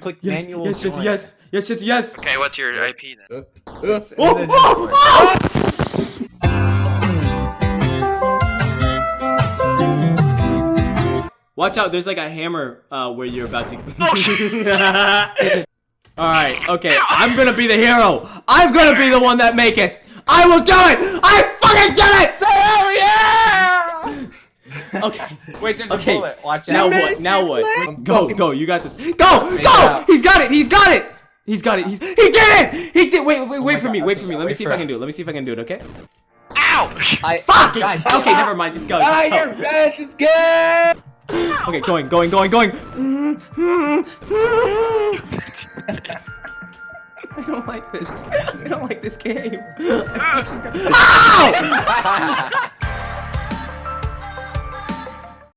Click Yes, manual. yes, yes, yes, yes, yes, yes. Okay, what's your IP then? Oops. Oh, and then oh, oh! Watch out, there's like a hammer uh, where you're about to. Alright, okay, I'm gonna be the hero! I'm gonna be the one that make it! I will do it! I fucking did it! Okay. Wait, there's Okay, a bullet. Watch Now out. what? Now what? I'm Go, go, you got this. Go! Make Go! He's got it! He's got it! He's got it! He's, he did it! He did! Wait, wait, oh wait my for me, God, wait okay, for me. Let me see if for I can do it. Let me see if I can do it, okay? Ow! I, Fuck! God. Okay, never mind. Just go. Just your go. bench is good. Okay, going, going, going, going. I don't like this. I don't like this game. Ow!